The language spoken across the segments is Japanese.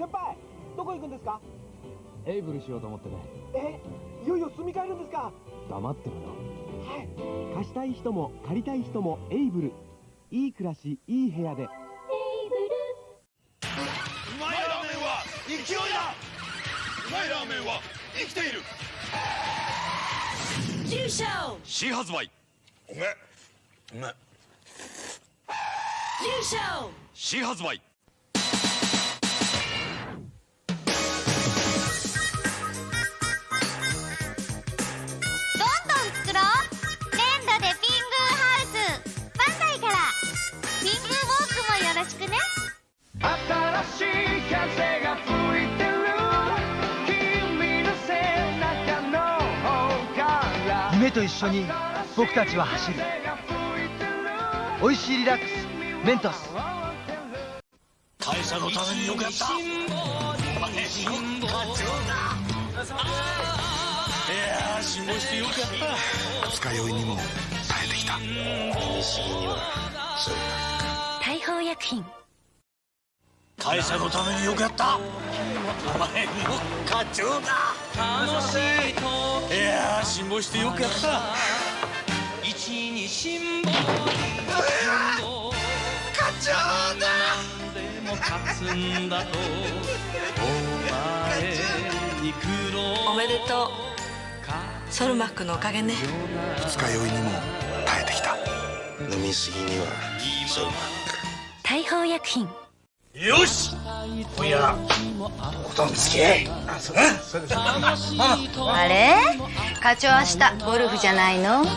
先輩どこ行くんですか？エイブルしようと思ってね。えいよいよ住み替えるんですか？黙ってろよ。はい。貸したい人も借りたい人もエイブル。いい暮らしいい部屋で。うまいラーメンは勢いだ。うまいラーメンは生きている。中小新発売。うめうめ中小新発売夢と一緒に僕たちは走る。美味しいリラックス。メントス。会社のためによくやった。お前だいやー辛抱してよくやった。二日酔いにも耐えてきた。にはそう。大砲薬品会社のためによくやった。お前の課長だ。楽しいと。いやー辛抱してよくやった。一に辛抱課長だ。でも勝つんだと。お前に苦労。おめでとう。ソルマックのおかげね。二日酔いにも耐えてきた。飲みすぎにはそう大砲薬品よし！今夜おとんつけ。あそうだ。そうですあれ？課長明日ゴルフじゃないの？な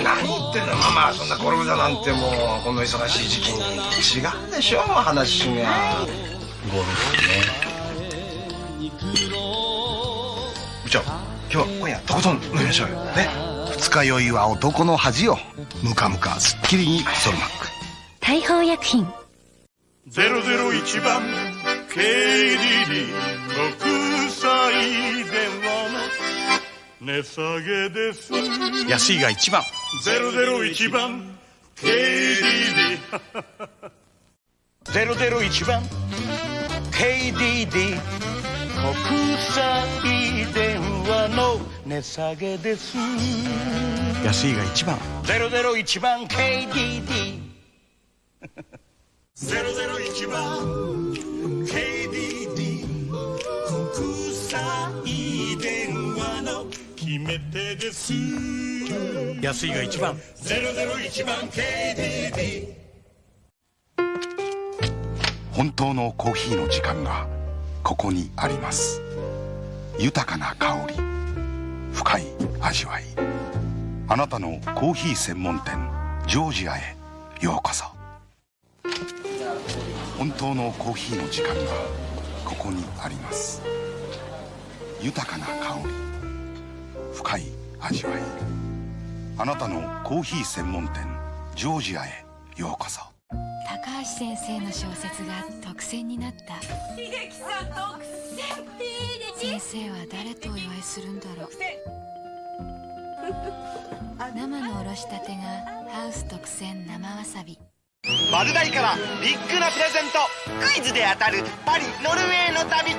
何言ってんのママそんなゴルフだなんてもうこの忙しい時期に。違うでしょ話が。ゴルフね。部長今日は今夜とことん飲みましょうよ。ね。二日酔いは男の恥よ。ムカムカすっきりにソルマック。大砲薬品001番 KDD 国際電話の値下げです。安いが一番。001番 KDD 001番 KDD 国際電話の値下げです。安いが一番。001番 KDD 001番 KDD 国際電話の決め手です安いが一番。001番 KDD 本当のコーヒーの時間がここにあります。豊かな香り。深い味わい。あなたのコーヒー専門店ジョージアへようこそ本当のコーヒーの時間がここにあります。豊かな香り深い味わい。あなたのコーヒー専門店ジョージアへようこそ。高橋先生の小説が特選になった。秀樹さん独先生は誰とお祝いするんだろう。生のおろしたてがハウス特選生わさび。マルダイからビッグなプレゼント。クイズで当たるパリノルウェーの旅。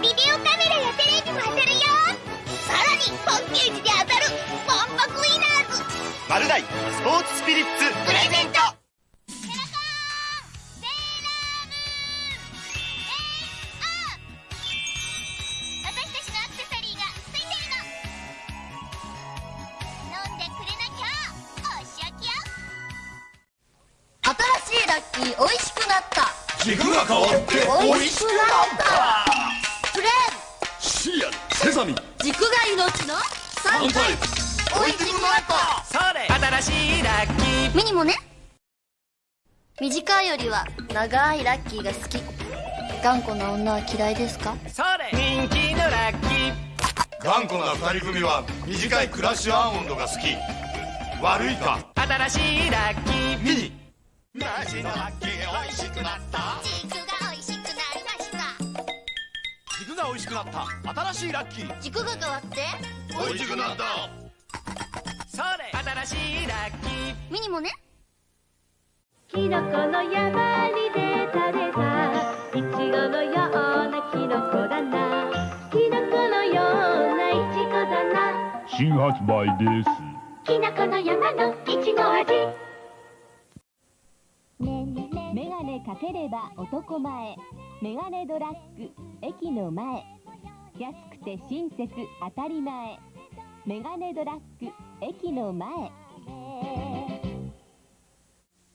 ビデオカメラやテレビも当たるよ。さらにパッケージで当たるワンパクウィナーズ。マルダイスポーツスピリッツ。プレゼント美味しくなった。軸が変わって美味しくなった。プレシリアルセサミ。軸が命の美味しくなった。それ。新しいラッキー。ミニもね。短いよりは長いラッキーが好き。頑固な女は嫌いですか？それ。人気のラッキー。頑固な二人組は短いクラッシュアーモンドが好き。悪いか？新しいラッキー。ミニなじのあけおいしくなった。じくがおいしくなりました。じくがおいしくなった。新しいラッキー。じくが変わって。おいしくなった。それ新しいラッキー。ミニもね。キノコの山にでたべた。イチゴのようなキノコだな。キノコのようなイチゴだな。新発売です。キノコの山のかければ男前。メガネドラッグ駅の前。安くて親切当たり前。メガネドラッグ駅の前。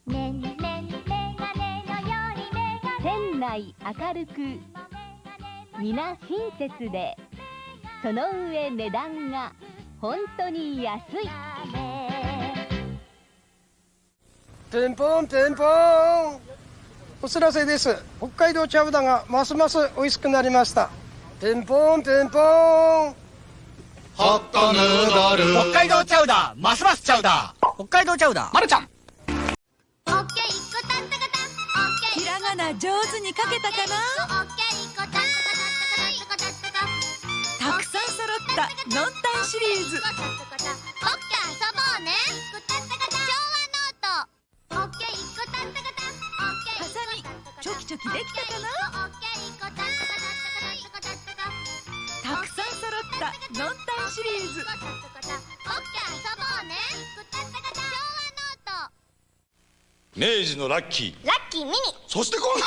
ねんねんメガネのようにメガネ店内明るく皆親切でその上値段が本当に安い。ピンポンピンポン。お知らせです。北海道チャウダがますます美味しくなりました。ピンポンピンポン。ホットヌードル。北海道チャウダーますますチャウダー北海道チャウダーまるちゃん。オッケー一個たったかたオッケー。ひらがな上手に書けたかな？オッケー一個たったかたったかたったかたたくさん揃ったノンタンシリーズョキチョキできたかなオッケー一個たったかたったかたったかたくさん揃ったノンタンシリーズ。オッケー遊ぼうねくたったかた昭和ノート明治のラッキー。ラッキーミニ。そしてこんな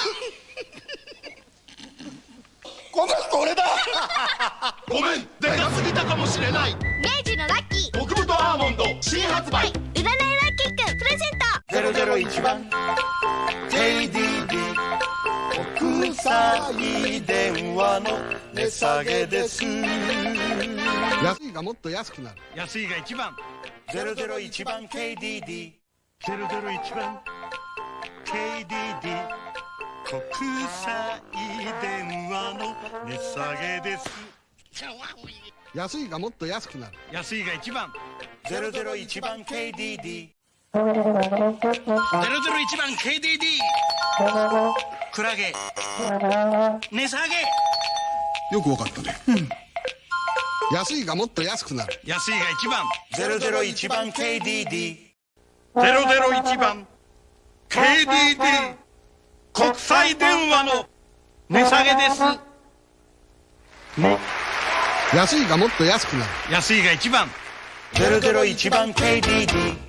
この人俺だ。ごめん。でかすぎたかもしれない。明治のラッキー。極太アーモンド。新発売。占い。ラッキーくんプレゼント。001番 KDD 国際電話の値下げです。安いがもっと安くなる。安いが一番。001番 KDD 001番。KDD 国際電話の値下げです。安いがもっと安くなる。安いが一番。001番 KDD 001番 KDD クラゲ。値下げ。よくわかったね。安いがもっと安くなる。安いが一番。001番 KDD 001番。KDD 国際電話の値下げです。安いがもっと安くなる。安いが一番。001番 KDD